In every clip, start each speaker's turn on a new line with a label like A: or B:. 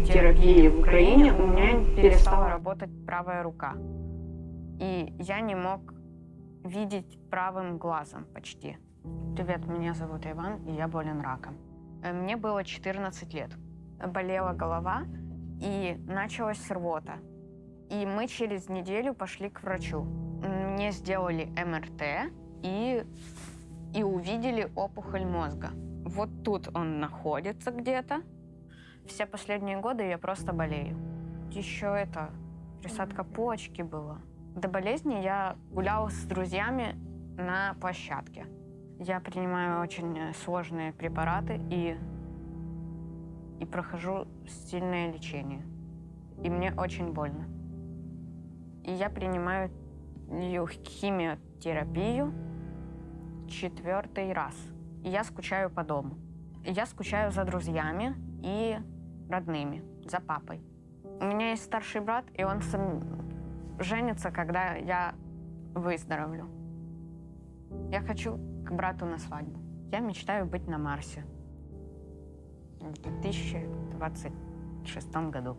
A: терапии в Украине у меня перестала работать правая рука. И я не мог видеть правым глазом почти. Привет, меня зовут Иван, и я болен раком. Э, Мне было 14 лет. Болела голова, и началась рвота. И мы через неделю пошли к врачу. Мне сделали МРТ и, и увидели опухоль мозга. Вот тут он находится где-то. Все последние годы я просто болею. Еще это, присадка почки была. До болезни я гуляла с друзьями на площадке. Я принимаю очень сложные препараты и, и прохожу сильное лечение. И мне очень больно. И я принимаю химиотерапию четвертый раз. И я скучаю по дому. И я скучаю за друзьями и родными, за папой. У меня есть старший брат, и он сам женится, когда я выздоровлю. Я хочу к брату на свадьбу. Я мечтаю быть на Марсе в 2026 году.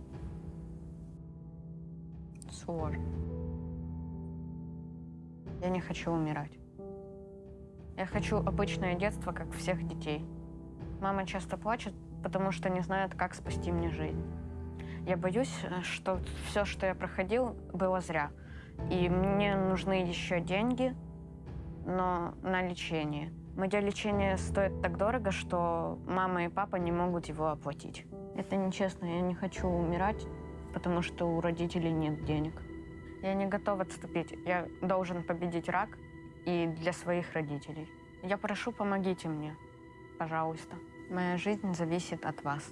A: Сложно. Я не хочу умирать. Я хочу обычное детство, как всех детей. Мама часто плачет, потому что не знает, как спасти мне жизнь. Я боюсь, что все, что я проходил, было зря. И мне нужны еще деньги, но на лечение. Мое лечение стоит так дорого, что мама и папа не могут его оплатить. Это нечестно, я не хочу умирать, потому что у родителей нет денег. Я не готов отступить. Я должен победить рак и для своих родителей. Я прошу, помогите мне, пожалуйста. Моя жизнь зависит от вас.